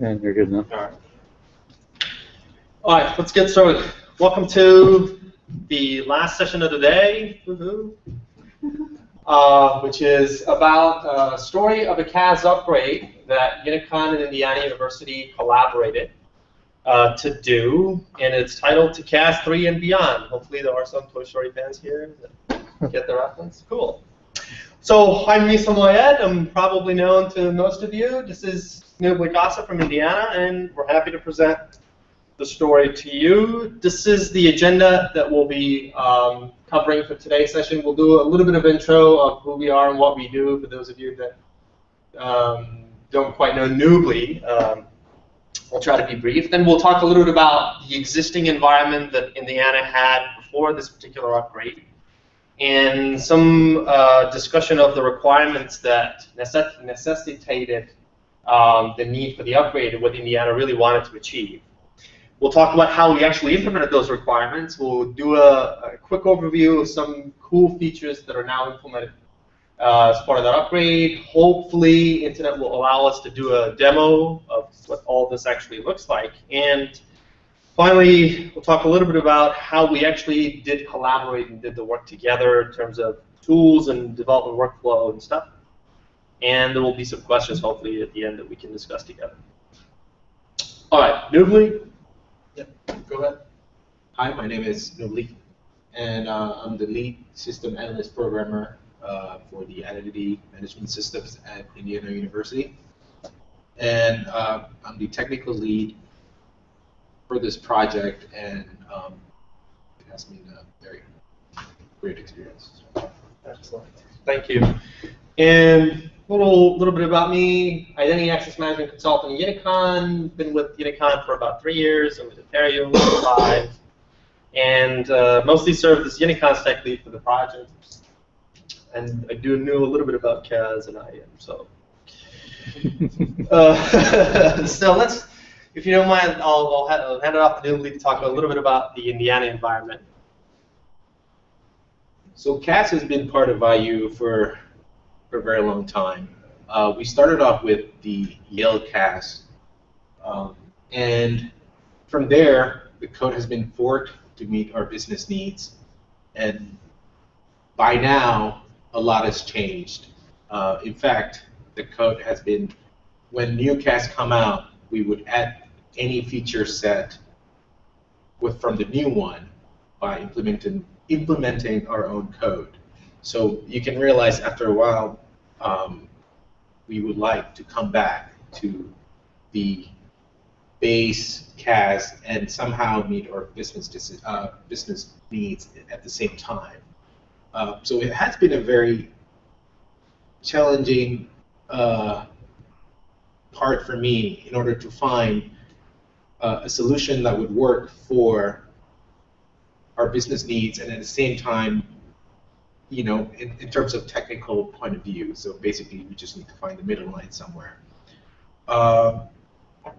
And you're good now. All right. All right, let's get started. Welcome to the last session of the day, uh, which is about a story of a CAS upgrade that Unicon and Indiana University collaborated uh, to do, and it's titled To CAS 3 and Beyond. Hopefully there are some Toy Story fans here that get the reference. Cool. So I'm Misagh Moayyed. I'm probably known to most of you. This is Nubli Gossip from Indiana, and we're happy to present the story to you. This is the agenda that we'll be um, covering for today's session. We'll do a little bit of intro of who we are and what we do for those of you that um, don't quite know Nubli. Um, we'll try to be brief. Then we'll talk a little bit about the existing environment that Indiana had before this particular upgrade and some uh, discussion of the requirements that necess necessitated um, the need for the upgrade and what Indiana really wanted to achieve. We'll talk about how we actually implemented those requirements. We'll do a, a quick overview of some cool features that are now implemented uh, as part of that upgrade. Hopefully, Internet will allow us to do a demo of what all this actually looks like. And finally, we'll talk a little bit about how we actually did collaborate and did the work together in terms of tools and development workflow and stuff. And there will be some questions, hopefully, at the end that we can discuss together. All right, Nubli, Go ahead. Hi, my name is Nubli, and uh, I'm the lead system analyst programmer uh, for the identity management systems at Indiana University. And uh, I'm the technical lead for this project, and um, it has been a very great experience. Excellent. Thank you. And a little, little bit about me. Identity Access Management Consultant at Unicon. Been with Unicon for about three years. I'm with Apereo for five. And uh, mostly served as Unicon's tech lead for the project. And I do know a little bit about CAS and IAM, so. uh, so let's, if you don't mind, I'll, I'll, hand it off to Nubli to talk a little bit about the Indiana environment. So CAS has been part of IU for for a very long time. Uh, we started off with the Yale CAS, um, and from there, the code has been forked to meet our business needs. And by now, a lot has changed. Uh, in fact, the code has been, when new CAS come out, we would add any feature set with from the new one by implementing implementing our own code. So you can realize after a while, um, we would like to come back to the base CAS and somehow meet our business uh, business needs at the same time. Uh, so it has been a very challenging uh, part for me in order to find uh, a solution that would work for our business needs and at the same time you know, in, in terms of technical point of view. So basically, we just need to find the middle line somewhere. Uh, all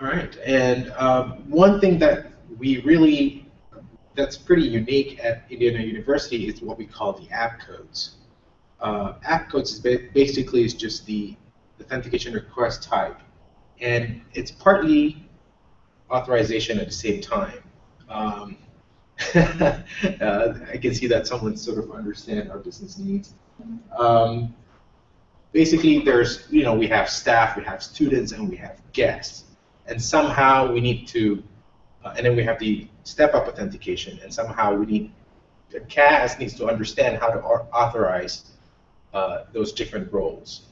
right, and um, one thing that we really, that's pretty unique at Indiana University is what we call the app codes. Uh, app codes is ba basically is just the authentication request type, and it's partly authorization at the same time. Um, uh, I can see that someone sort of understand our business needs. Um, basically, there's you know we have staff, we have students, and we have guests, and somehow we need to, uh, and then we have the step-up authentication, and somehow we need the CAS needs to understand how to authorize uh, those different roles,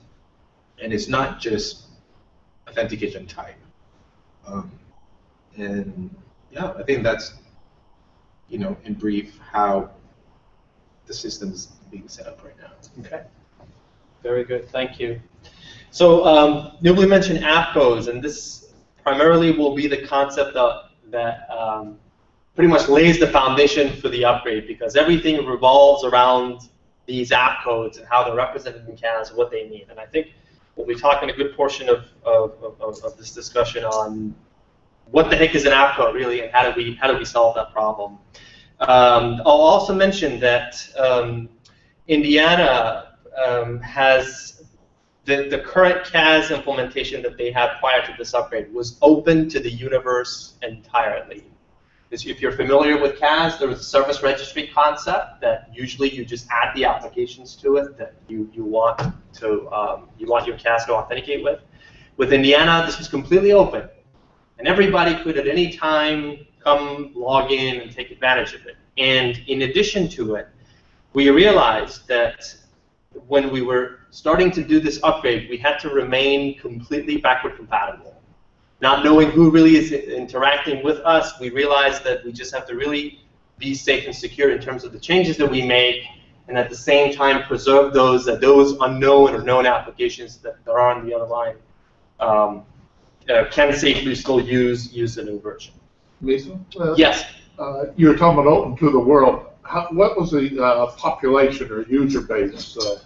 and it's not just authentication type. Um, and yeah, I think that's you know, in brief, how the system is being set up right now. Okay. Very good. Thank you. So um, Nubli mentioned app codes, and this primarily will be the concept of, that um, pretty much lays the foundation for the upgrade because everything revolves around these app codes and how they're represented in CAS what they mean. And I think we'll be talking a good portion of, of, of, of this discussion on what the heck is an app code really, and how do we how do we solve that problem? Um, I'll also mention that um, Indiana um, has the, the current CAS implementation that they had prior to this upgrade was open to the universe entirely. If you're familiar with CAS, there was a service registry concept that usually you just add the applications to it that you, you want to um, you want your CAS to authenticate with. With Indiana, this was completely open, and everybody could at any time come log in and take advantage of it. And in addition to it, we realized that when we were starting to do this upgrade, we had to remain completely backward compatible not knowing who really is interacting with us, we realize that we just have to really be safe and secure in terms of the changes that we make, and at the same time preserve those that those unknown or known applications that, that are on the other line um, uh, can safely still use use the new version. Lisa? Uh, yes. Uh, you were talking about open to the world. How, what was the uh, population or user base? Uh?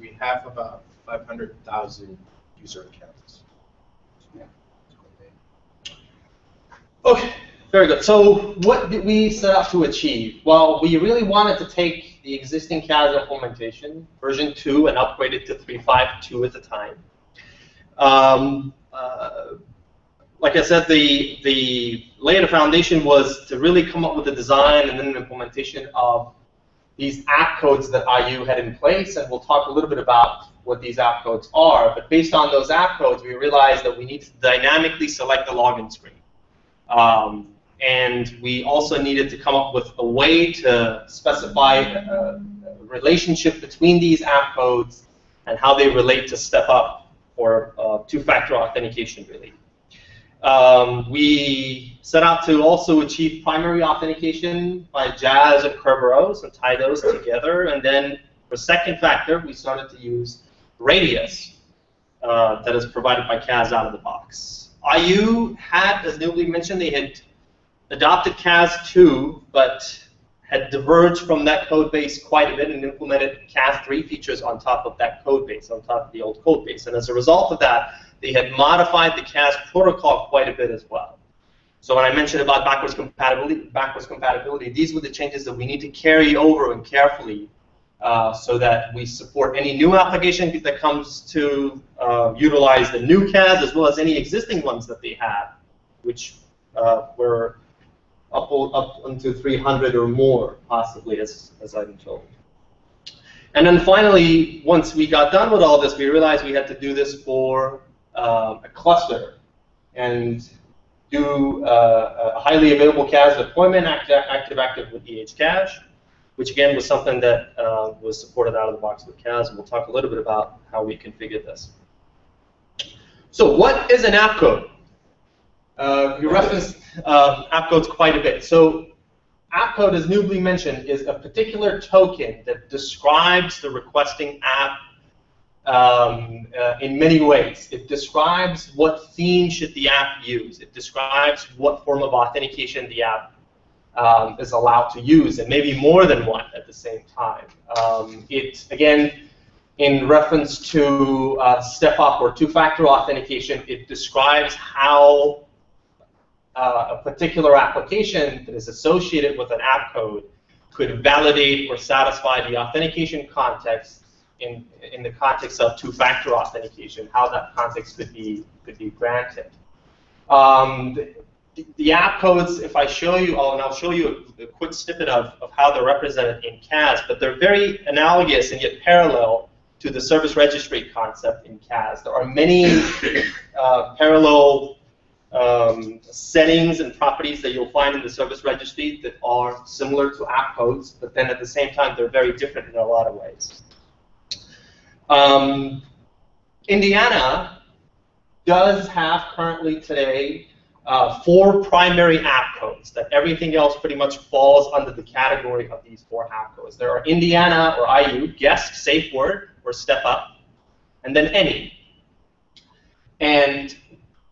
we have about 500,000 user accounts. Okay, very good. So what did we set out to achieve? Well, we really wanted to take the existing CAS implementation, version 2, and upgrade it to 3.5.2 at the time. Um, uh, like I said, the, the lay of the foundation was to really come up with a design and then an implementation of these app codes that IU had in place, and we'll talk a little bit about what these app codes are. But based on those app codes, we realized that we need to dynamically select the login screen. Um, and we also needed to come up with a way to specify a, a relationship between these app codes and how they relate to step up or uh, two-factor authentication really. Um, we set out to also achieve primary authentication by JAAS and Kerberos and tie those together. And then for second factor, we started to use Radius uh, that is provided by CAS out of the box. IU had, as Nubli mentioned, they had adopted CAS2, but had diverged from that code base quite a bit and implemented CAS3 features on top of that code base, on top of the old code base. And as a result of that, they had modified the CAS protocol quite a bit as well. So when I mentioned about backwards compatibility, backwards compatibility, these were the changes that we need to carry over and carefully uh, so that we support any new application that comes to uh, utilize the new CAS as well as any existing ones that they have, which uh, were up, up into 300 or more, possibly, as, as I'm told. And then finally, once we got done with all this, we realized we had to do this for uh, a cluster and do uh, a highly available CAS deployment, active, active with EHCache, which again was something that uh, was supported out of the box with CAS, and we'll talk a little bit about how we configured this. So what is an app code? Uh, you referenced uh, app codes quite a bit. So app code, as Nubli mentioned, is a particular token that describes the requesting app um, uh, in many ways. It describes what theme should the app use. It describes what form of authentication the app um, is allowed to use, and maybe more than one at the same time. Um, it, again, in reference to uh, step-up or two-factor authentication, it describes how uh, a particular application that is associated with an app code could validate or satisfy the authentication context in, in the context of two-factor authentication, how that context could be, could be granted. Um, the, app codes, if I show you all, and I'll show you a, a, quick snippet of, of how they're represented in CAS, but they're very analogous and yet parallel to the service registry concept in CAS. There are many uh, parallel um, settings and properties that you'll find in the service registry that are similar to app codes, but then at the same time they're very different in a lot of ways. Um, Indiana does have currently today uh, four primary app codes that everything else pretty much falls under the category of these four app codes. There are Indiana or IU, guest, safe word, or step up, and then any. And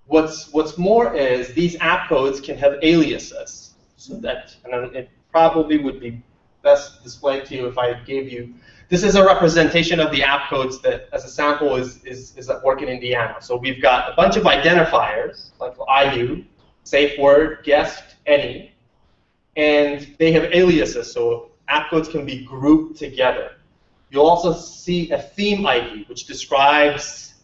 what's what's more is these app codes can have aliases, so that and it probably would be best displayed to you if I gave you this is a representation of the app codes that, as a sample, is, is, is at work in Indiana. So we've got a bunch of identifiers, like IU, safe word, guest, any, and they have aliases, so app codes can be grouped together. You'll also see a theme ID, which describes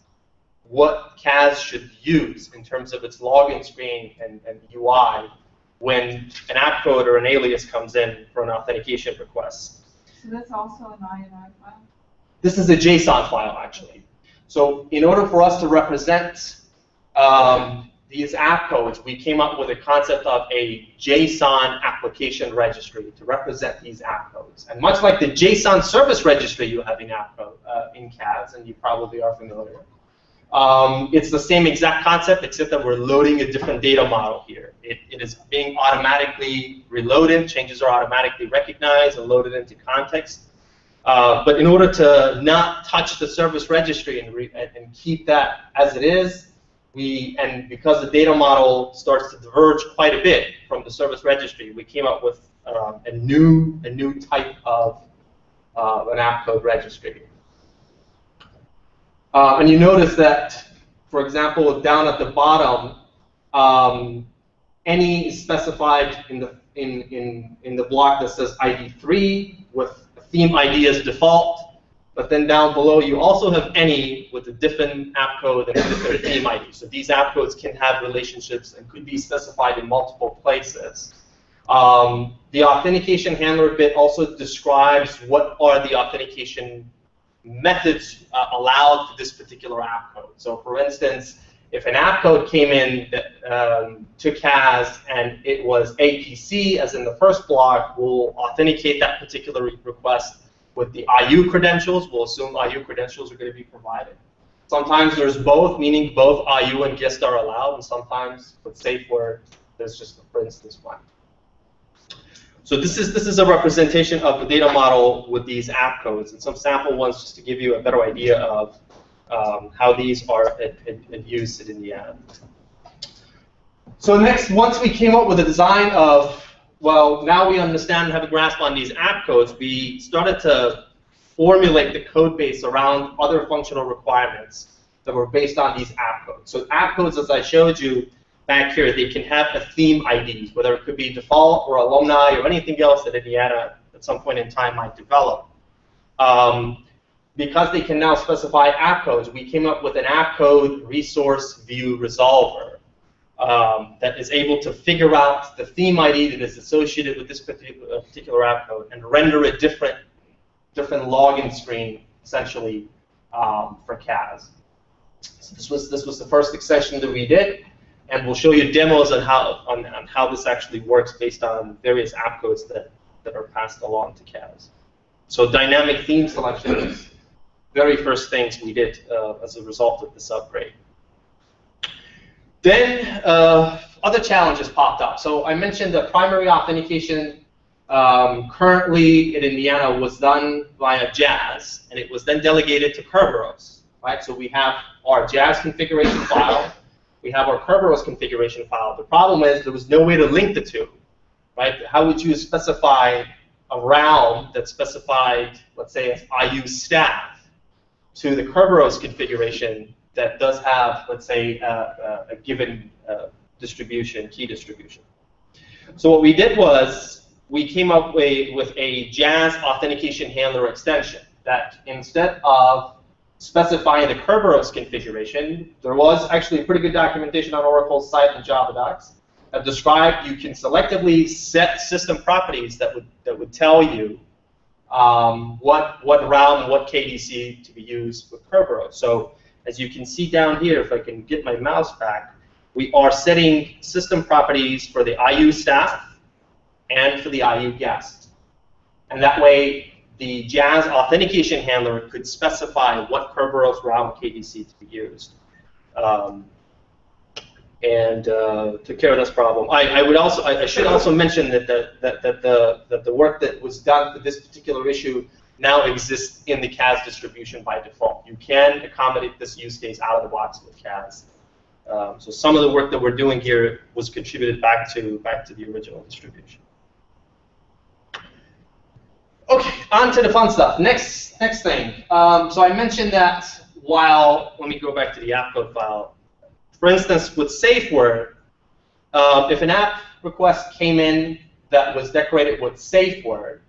what CAS should use in terms of its login screen and, and UI when an app code or an alias comes in for an authentication request. So that's also an INI file? This is a JSON file, actually. So in order for us to represent um, these app codes, we came up with a concept of a JSON application registry to represent these app codes. And much like the JSON service registry you have in app code, uh, in CAS, and you probably are familiar, um, it's the same exact concept, except that we're loading a different data model here. It, it is being automatically reloaded, changes are automatically recognized and loaded into context. Uh, but in order to not touch the service registry and, re and keep that as it is, we and because the data model starts to diverge quite a bit from the service registry, we came up with um, a new a new type of uh, an app code registry. Uh, and you notice that, for example, down at the bottom, um, any specified in the in, in, in the block that says ID3 with theme ID as default, but then down below you also have any with a different app code and a different theme ID. So these app codes can have relationships and could be specified in multiple places. Um, the authentication handler bit also describes what are the authentication methods uh, allowed for this particular app code. So for instance, if an app code came in that, um, to CAS and it was APC, as in the first block, we'll authenticate that particular re request with the IU credentials. We'll assume IU credentials are going to be provided. Sometimes there's both, meaning both IU and guest are allowed, and sometimes with safe word, there's just, for instance, one. So this is this is a representation of the data model with these app codes and some sample ones just to give you a better idea of um, how these are used in the app. So next, once we came up with a design of, well, now we understand and have a grasp on these app codes, we started to formulate the code base around other functional requirements that were based on these app codes. So app codes, as I showed you, back here, they can have a theme ID, whether it could be default or alumni or anything else that Indiana at some point in time might develop. Um, because they can now specify app codes, we came up with an app code resource view resolver um, that is able to figure out the theme ID that is associated with this particular, uh, particular app code and render a different, different login screen, essentially, um, for CAS. So this was, this was the first extension that we did and we'll show you demos on how on, on how this actually works based on various app codes that, that are passed along to CAS. So dynamic theme selection is very first things we did uh, as a result of this upgrade. Then uh, other challenges popped up. So I mentioned the primary authentication um, currently in Indiana was done via JAAS, and it was then delegated to Kerberos. Right? So we have our JAAS configuration file we have our Kerberos configuration file. The problem is there was no way to link the two, right? How would you specify a realm that specified, let's say, as IU staff to the Kerberos configuration that does have, let's say, a, a given uh, distribution, key distribution. So what we did was we came up with, with a JAAS authentication handler extension that instead of specifying the Kerberos configuration, there was actually pretty good documentation on Oracle's site in Java docs that described you can selectively set system properties that would that would tell you um, what what realm and what KDC to be used with Kerberos. So as you can see down here, if I can get my mouse back, we are setting system properties for the IU staff and for the IU guest. And that way, the JAAS authentication handler could specify what Kerberos realm KDC to be used. Um, and uh, took care of this problem. I, I would also, I, I, should also mention that the, that, that, the, that the work that was done for this particular issue now exists in the CAS distribution by default. You can accommodate this use case out of the box with CAS. Um, so some of the work that we're doing here was contributed back to back to the original distribution. Okay, on to the fun stuff. Next, next thing. Um, so I mentioned that while, let me go back to the app code file. For instance, with SafeWord, uh, if an app request came in that was decorated with SafeWord,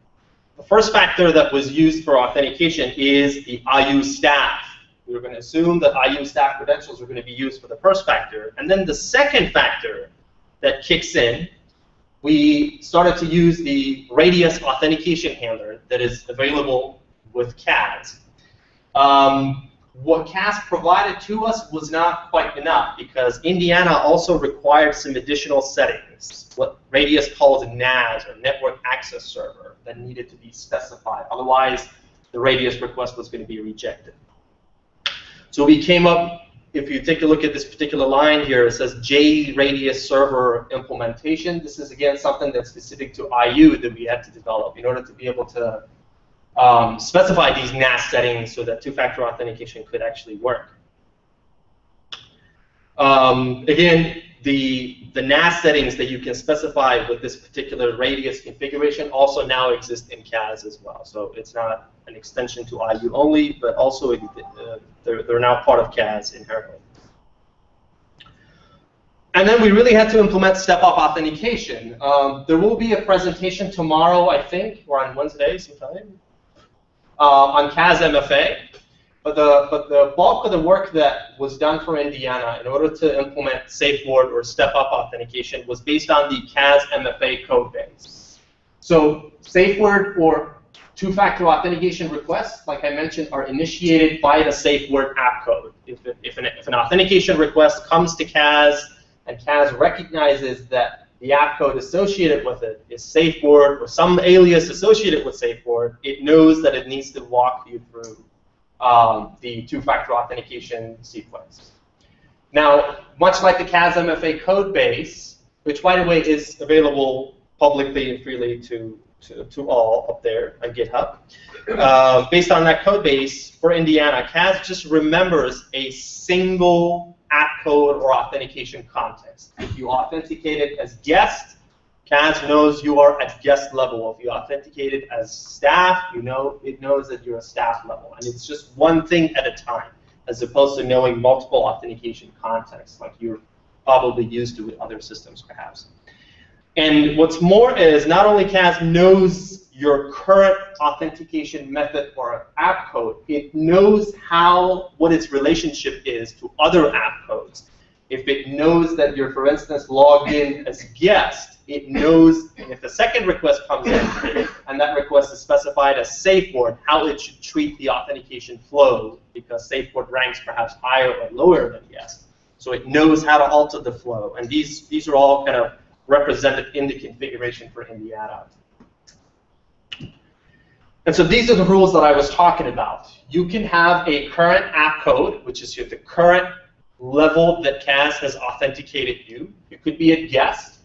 the first factor that was used for authentication is the IU staff. We were going to assume that IU staff credentials are going to be used for the first factor. And then the second factor that kicks in, we started to use the Radius authentication handler that is available with CAS. Um, what CAS provided to us was not quite enough because Indiana also required some additional settings, what Radius calls a NAS, or Network Access Server, that needed to be specified. Otherwise, the Radius request was going to be rejected. So we came up, if you take a look at this particular line here, it says JRadius server implementation. This is, again, something that's specific to IU that we had to develop in order to be able to um, specify these NAS settings so that two-factor authentication could actually work. Um, again, the, the NAS settings that you can specify with this particular radius configuration also now exist in CAS as well. So it's not an extension to IU only, but also uh, they're, they're now part of CAS inherently. And then we really had to implement step-up authentication. Um, there will be a presentation tomorrow, I think, or on Wednesday sometime, uh, on CAS MFA. But the, but the bulk of the work that was done for Indiana in order to implement SafeWord or step-up authentication was based on the CAS MFA code base. So SafeWord or two-factor authentication requests, like I mentioned, are initiated by the SafeWord app code. If, if, an, if an authentication request comes to CAS and CAS recognizes that the app code associated with it is SafeWord or some alias associated with SafeWord, it knows that it needs to walk you through um, the two-factor authentication sequence. Now, much like the CAS MFA code base, which by the way is available publicly and freely to, to, to all up there on GitHub, uh, based on that code base for Indiana, CAS just remembers a single app code or authentication context. If you authenticate it as guest, CAS knows you are at guest level. If you authenticate it as staff, you know it knows that you're a staff level. And it's just one thing at a time, as opposed to knowing multiple authentication contexts like you're probably used to with other systems, perhaps. And what's more is not only CAS knows your current authentication method or app code, it knows how what its relationship is to other app codes. If it knows that you're, for instance, logged in as guest, it knows if a second request comes in and that request is specified as SafeWord, how it should treat the authentication flow because SafeWord ranks perhaps higher or lower than guest. So it knows how to alter the flow. And these, these are all kind of represented in the configuration for Indiana. And so these are the rules that I was talking about. You can have a current app code, which is the current level that CAS has authenticated you. It could be a guest.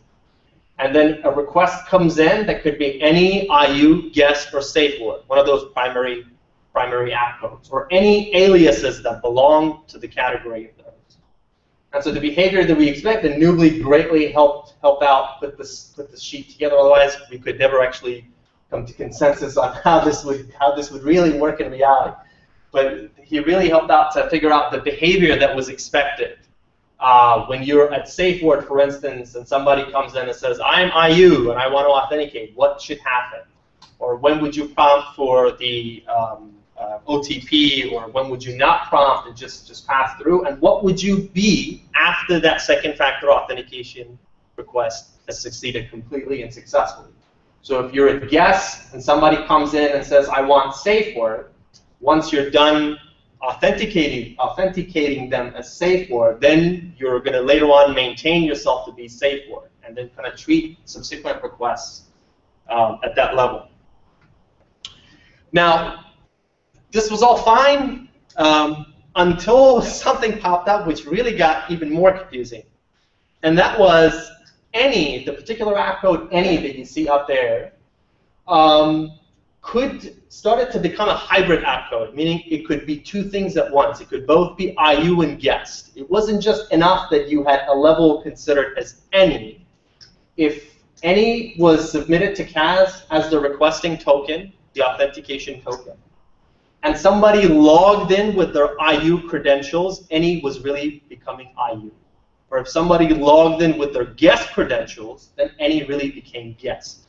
And then a request comes in that could be any IU, guest, or SafeWord, one of those primary, primary app codes, or any aliases that belong to the category of those. And so the behavior that we expect, and Nubli greatly helped help out put this put this sheet together. Otherwise, we could never actually come to consensus on how this would how this would really work in reality. But he really helped out to figure out the behavior that was expected. Uh, when you're at SafeWord, for instance, and somebody comes in and says, I'm IU and I want to authenticate, what should happen? Or when would you prompt for the um, uh, OTP, or when would you not prompt and just, just pass through? And what would you be after that second factor authentication request has succeeded completely and successfully? So if you're a guest and somebody comes in and says, I want SafeWord, once you're done authenticating, authenticating them as SafeWord, then you're going to later on maintain yourself to be SafeWord and then kind of treat subsequent requests um, at that level. Now, this was all fine um, until something popped up which really got even more confusing. And that was any, the particular app code any that you see up there, um, could started to become a hybrid app code, meaning it could be two things at once. It could both be IU and guest. It wasn't just enough that you had a level considered as any. If any was submitted to CAS as the requesting token, the authentication token, and somebody logged in with their IU credentials, any was really becoming IU or if somebody logged in with their guest credentials, then any really became guest.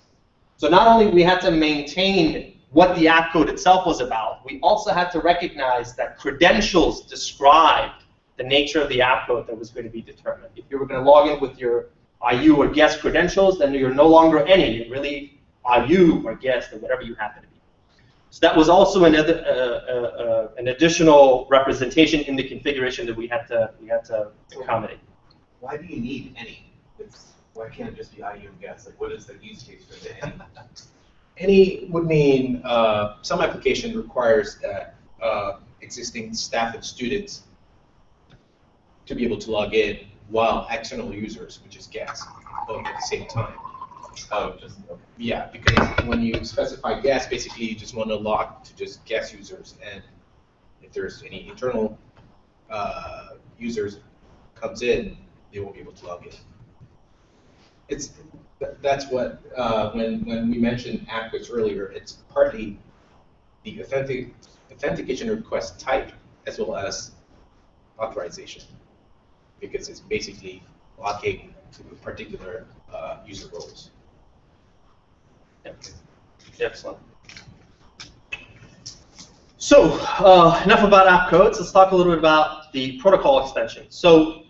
So not only we had to maintain what the app code itself was about, we also had to recognize that credentials described the nature of the app code that was going to be determined. If you were going to log in with your IU or guest credentials, then you're no longer any. You're really IU or guest or whatever you happen to be. So that was also another, uh, uh, uh, an additional representation in the configuration that we had to we had to accommodate. Why do you need any? It's, why can't it just be IU and? Like, what is the use case for the any? Any would mean uh, some application requires that uh, existing staff and students to be able to log in while external users, which is guests, log at the same time. Oh, just. Yeah, because when you specify guests, basically you just want to log to just guest users, and if there's any internal uh, users comes in, they won't be able to log in. It's that's what uh, when when we mentioned app codes earlier, it's partly the authentic authentication request type as well as authorization, because it's basically locking to particular uh, user roles. Excellent. So, uh, enough about app codes. Let's talk a little bit about the protocol extension. So,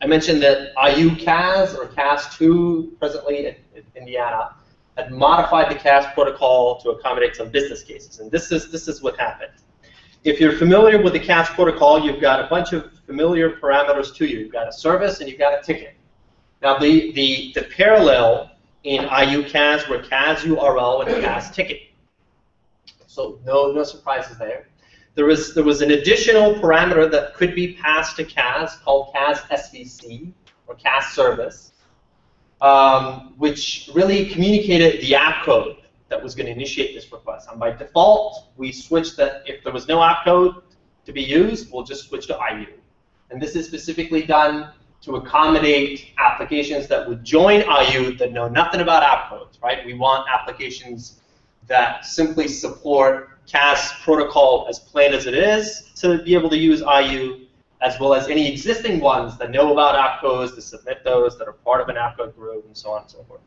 I mentioned that IU CAS or CAS2 presently in, in Indiana had modified the CAS protocol to accommodate some business cases, and this is this is what happened. If you're familiar with the CAS protocol, you've got a bunch of familiar parameters to you. You've got a service and you've got a ticket. Now, the the, the parallel in IUCAS were CAS URL and CAS ticket. So no no surprises there. There was there was an additional parameter that could be passed to CAS called CAS SVC or CAS service, um, which really communicated the app code that was going to initiate this request. And by default, we switched that if there was no app code to be used, we'll just switch to IU. And this is specifically done to accommodate applications that would join IU that know nothing about app codes, right? We want applications that simply support CAS protocol as plain as it is to be able to use IU, as well as any existing ones that know about app codes, to submit those, that are part of an app code group, and so on and so forth.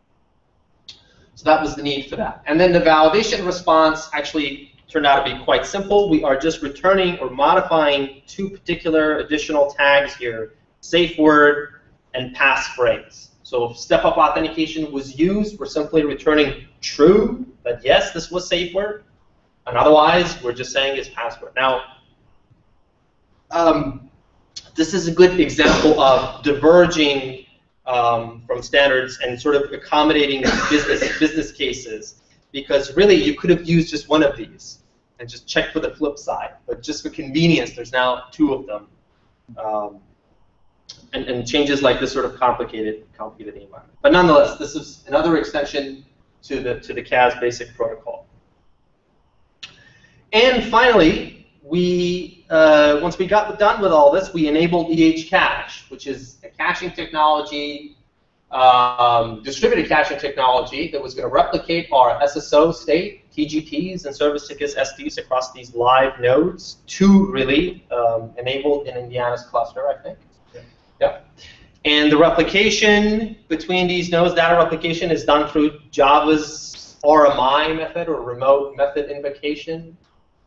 So that was the need for that. And then the validation response actually turned out to be quite simple. We are just returning or modifying two particular additional tags here, safe word and passphrase. So if step-up authentication was used, we're simply returning true, that yes, this was safe word, and otherwise, we're just saying it's password. Now, um, this is a good example of diverging um, from standards and sort of accommodating business business cases, because really you could have used just one of these and just checked for the flip side. But just for convenience, there's now two of them. Um, and, and changes like this sort of complicated complicated environment. But nonetheless, this is another extension to the to the CAS basic protocol. And finally, we uh, once we got done with all this, we enabled EH Cache, which is a caching technology, um, distributed caching technology that was going to replicate our SSO state, TGTs, and service tickets STs across these live nodes. Two really um, enabled in Indiana's cluster, I think. Yep. And the replication between these nodes, data replication, is done through Java's RMI method or remote method invocation.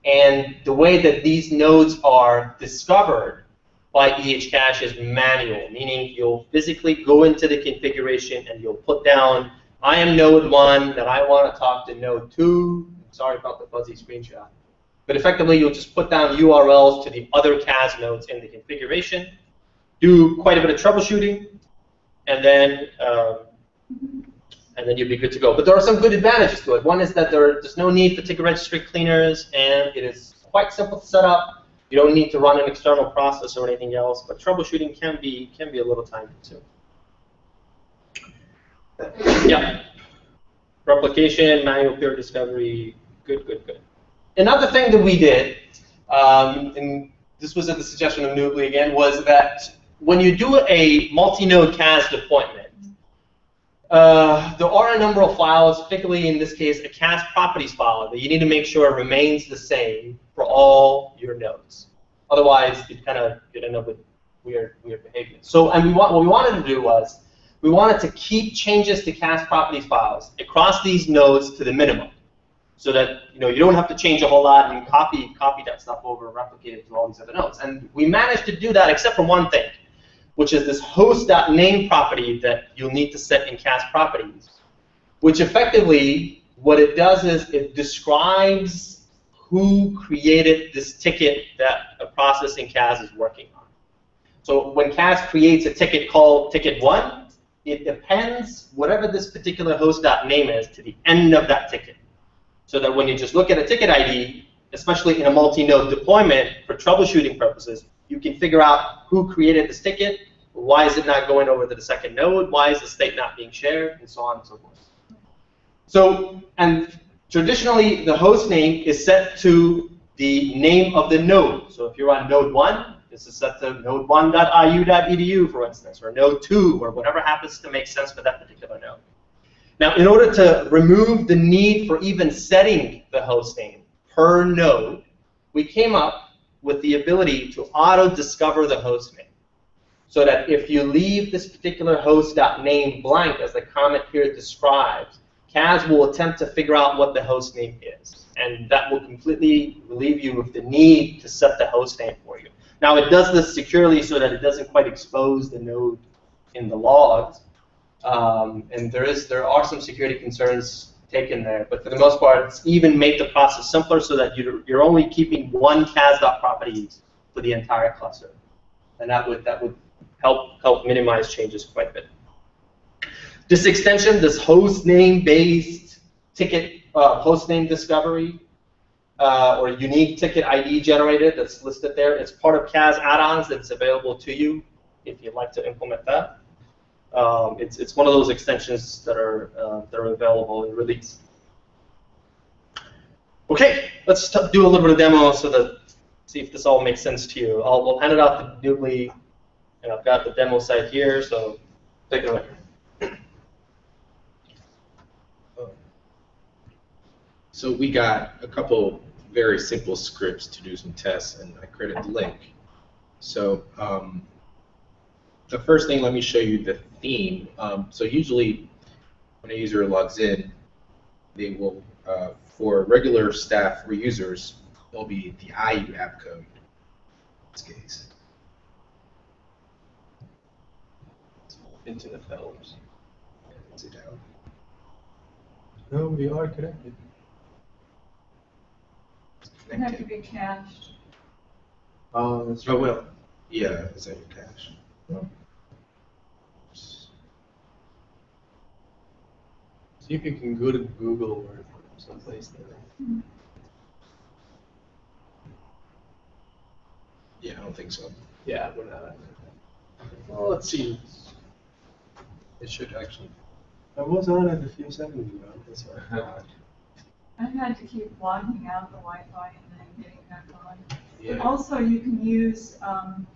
And the way that these nodes are discovered by EHCache is manual, meaning you'll physically go into the configuration and you'll put down, I am node 1, that I want to talk to node 2. Sorry about the fuzzy screenshot. But effectively, you'll just put down URLs to the other CAS nodes in the configuration do quite a bit of troubleshooting, and then um, and then you'd be good to go. But there are some good advantages to it. One is that there, there's no need for ticket registry cleaners, and it is quite simple to set up. You don't need to run an external process or anything else, but troubleshooting can be can be a little time consuming. Yeah. Replication, manual peer discovery, good, good, good. Another thing that we did, um, and this was at the suggestion of Nubli again, was that when you do a multi-node CAS deployment, uh, there are a number of files, particularly in this case a CAS properties file, that you need to make sure remains the same for all your nodes. Otherwise, you kind of you'd end up with weird, weird behavior. So, and we want what we wanted to do was we wanted to keep changes to CAS properties files across these nodes to the minimum. so that you know you don't have to change a whole lot and copy copy that stuff over and replicate it to all these other nodes. And we managed to do that except for one thing, which is this host.name property that you'll need to set in CAS properties, which effectively what it does is it describes who created this ticket that a process in CAS is working on. So when CAS creates a ticket called ticket one, it appends whatever this particular host.name is to the end of that ticket. So that when you just look at a ticket ID, especially in a multi-node deployment for troubleshooting purposes, you can figure out who created this ticket, why is it not going over to the second node, why is the state not being shared, and so on and so forth. So, and traditionally, the host name is set to the name of the node. So if you're on node 1, this is set to node1.iu.edu, for instance, or node 2, or whatever happens to make sense for that particular node. Now, in order to remove the need for even setting the host name per node, we came up with the ability to auto-discover the host name. So that if you leave this particular host.name blank, as the comment here describes, CAS will attempt to figure out what the host name is. And that will completely relieve you of the need to set the host name for you. Now, it does this securely so that it doesn't quite expose the node in the logs. Um, and there is there are some security concerns taken there, but for the most part, it's even made the process simpler so that you're, you're only keeping one cas.properties for the entire cluster, and that would that would help help minimize changes quite a bit. This extension, this host name based ticket uh, host name discovery uh, or unique ticket ID generated that's listed there, it's part of CAS add-ons that's available to you if you'd like to implement that. Um, it's, it's one of those extensions that are, uh, that are available in release. Okay, let's do a little bit of demo so that see if this all makes sense to you. I'll we'll hand it out to Nubli, and I've got the demo site here, so take it away. So we got a couple very simple scripts to do some tests, and I created the link. So um, the first thing, let me show you the theme. Um, so usually when a user logs in, they will, uh, for regular staff or users, it'll be the IU app code in this case. Into the films. Sit down. No, we are connected. It have to be cached. Oh, that's Oh, well, yeah, is that your cache? See if you can go to Google or someplace there. Yeah, I don't think so. Yeah, we're not. Well, let's see. It should actually. I was on it a few seconds ago. That's why. I had to keep logging out the Wi-Fi and then getting back on. But Yeah, also, you can use, um,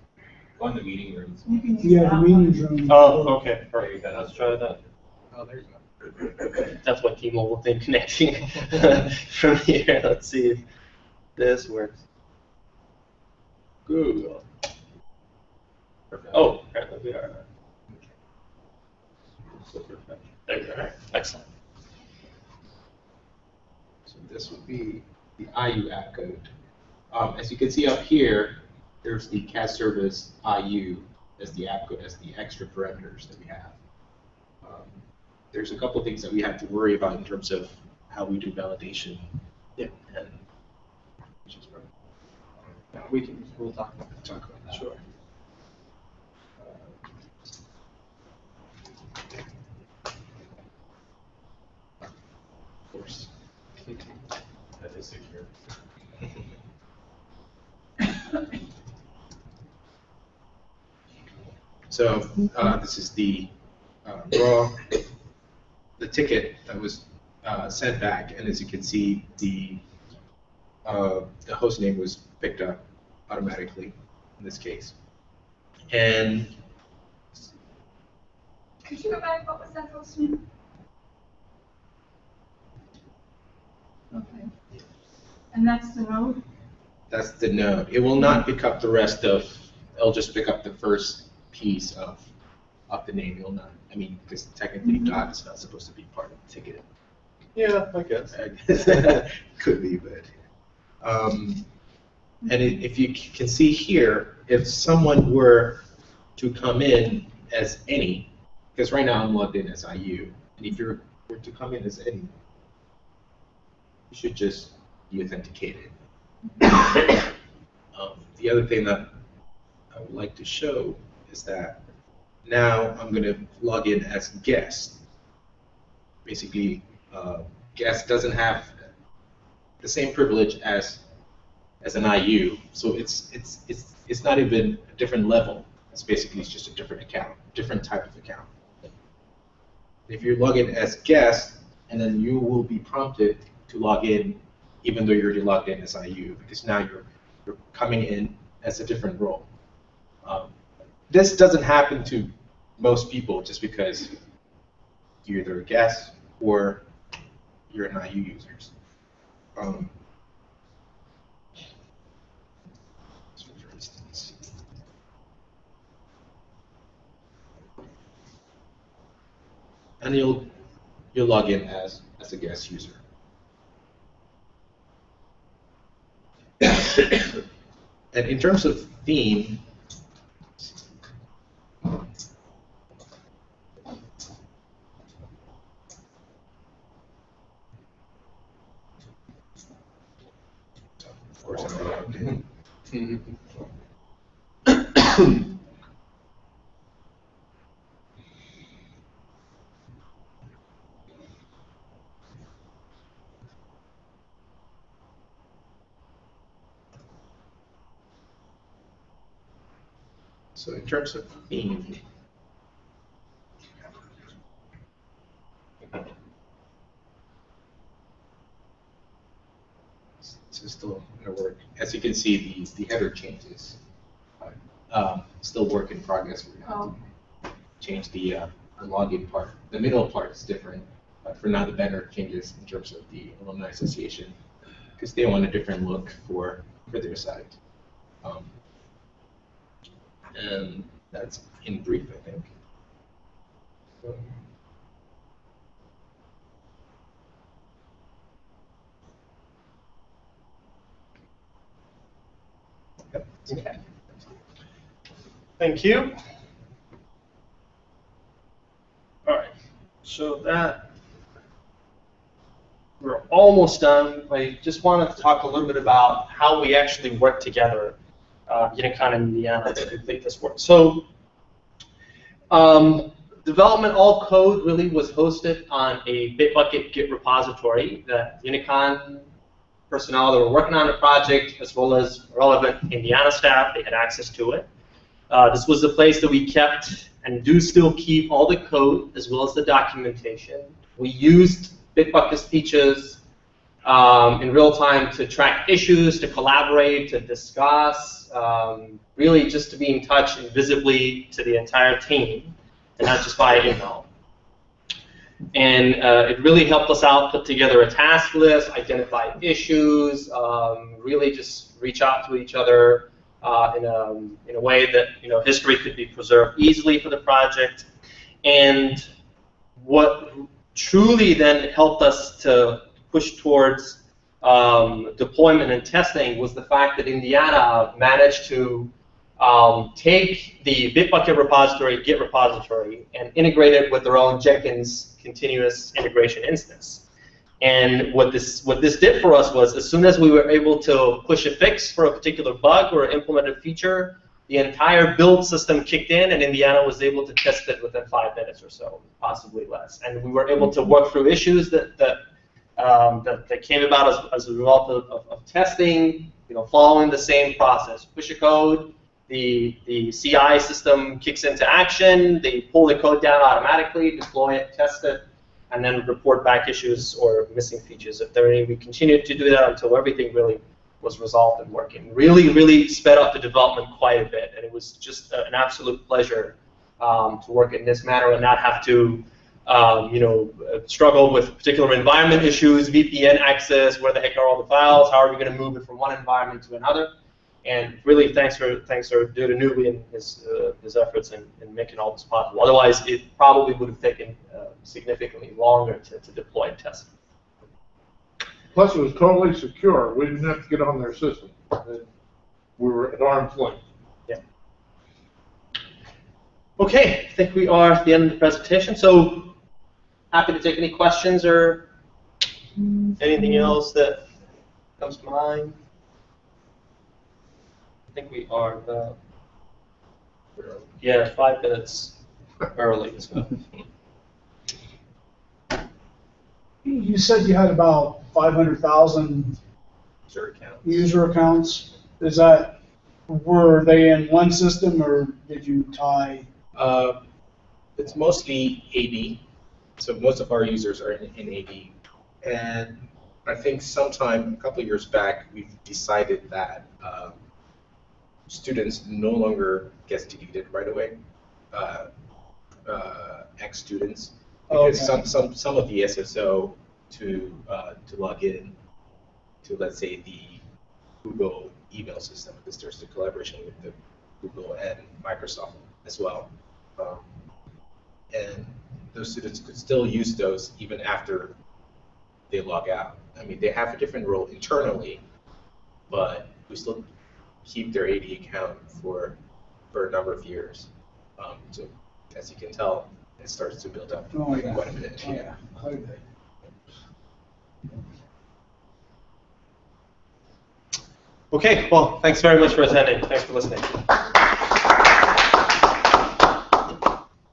on the meeting rooms. you can use Yeah, the that meeting one. room. Oh, okay, perfect. perfect. Let's try that. Oh, there you go. That's what T-Mobile thing connecting from here. Let's see if this works. Google. Oh, apparently we are. There we are. Excellent. So this would be the IU app code. Um, as you can see up here, there's the CAS service IU as the app code, as the extra parameters that we have. Um, there's a couple things that we have to worry about in terms of how we do validation. Yeah. And which is right. We can, we'll talk about that. Talk about that. Sure. Of course. That is secure. So uh, this is the uh, raw, the ticket that was uh, sent back, and as you can see, the uh, the host name was picked up automatically in this case. And Could you go back, what was that host name? Okay. And that's the node? that's the node. It will not pick up the rest of. It'll just pick up the first piece of of the name. It will not. I mean, because technically Mhm. dot is not supposed to be part of the ticket. Yeah, I guess. I guess. Could be, but. Um, and i- if you c- can see here, if someone were to come in as any, because right now I'm logged in as IU, and if you were to come in as any, you should just be authenticated. um, the other thing that I would like to show is that now I'm going to log in as guest. Basically, uh, guest doesn't have the same privilege as as an IU, so it's it's it's it's not even a different level. It's basically it's just a different account, different type of account. If you log in as guest, and then you will be prompted to log in, even though you're already logged in as IU, because now you're you're coming in as a different role. Um, this doesn't happen to most people just because you're either a guest or you're an IU users. Um, and you'll you'll log in as as a guest user. and in terms of theme, of course, I'm logged in. So in terms of theme, this is still going to work. As you can see, the, the header changes. Um, still work in progress. We're going to Oh, to change the, uh, the login part. The middle part is different, but for now the banner changes in terms of the alumni association because they want a different look for for their site. Um, and that's in brief, I think. So-. Okay. Thank you. All right, so that, we're almost done. I just wanted to talk a little bit about how we actually work together, uh, Unicon and Indiana to complete this work. So, um, development all code really was hosted on a Bitbucket Git repository that Unicon personnel that were working on the project, as well as relevant Indiana staff, they had access to it. Uh, this was the place that we kept and do still keep all the code as well as the documentation. We used Bitbucket's features um, in real time to track issues, to collaborate, to discuss, um, really just to be in touch invisibly to the entire team, and not just via email. And uh, it really helped us out put together a task list, identify issues, um, really just reach out to each other uh, in, a, in a way that you know history could be preserved easily for the project. And what truly then helped us to push towards um, deployment and testing was the fact that Indiana managed to um, take the Bitbucket repository, Git repository, and integrate it with their own Jenkins continuous integration instance. And what this what this did for us was, as soon as we were able to push a fix for a particular bug or implement a feature, the entire build system kicked in, and Indiana was able to test it within five minutes or so, possibly less. And we were able to work through issues that that um, that, that came about as, as a result of, of, of testing, you know, following the same process. Push a code, the, the CI system kicks into action, they pull the code down automatically, deploy it, test it, and then report back issues or missing features if there are any. We continued to do that until everything really was resolved and working. Really, really sped up the development quite a bit, and it was just an absolute pleasure um, to work in this manner and not have to um, you know, struggle with particular environment issues, VPN access, where the heck are all the files, how are we going to move it from one environment to another. And really, thanks for thanks for due to and his uh, his efforts in, in making all this possible. Otherwise, it probably would have taken uh, significantly longer to, to deploy and test. Plus, it was totally secure. We didn't have to get on their system. We were at arm's length. Okay, I think we are at the end of the presentation, so happy to take any questions or anything else that comes to mind. I think we are about, yeah, five minutes early, so. You said you had about five hundred thousand User account. user accounts. Is that, were they in one system or did you tie? Uh, it's mostly AD, so most of our users are in, in AD. And I think sometime, a couple of years back, we've decided that uh, students no longer gets deleted right away. Uh, uh, ex-students, because Okay. some, some, some of the SSO to, uh, to log in to, let's say, the Google email system, because there's the collaboration with the Google and Microsoft as well. Um, and those students could still use those even after they log out. I mean, they have a different role internally, but we still keep their AD account for for a number of years. Um, so as you can tell, it starts to build up Oh, yeah. quite a bit. Oh, Yeah. Okay. Okay, well, thanks very much for attending, thanks for listening.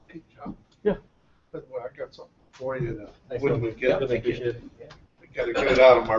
Hey, John. By the way, I got something for you. to- When we get, Really appreciate it. we gotta get it out of my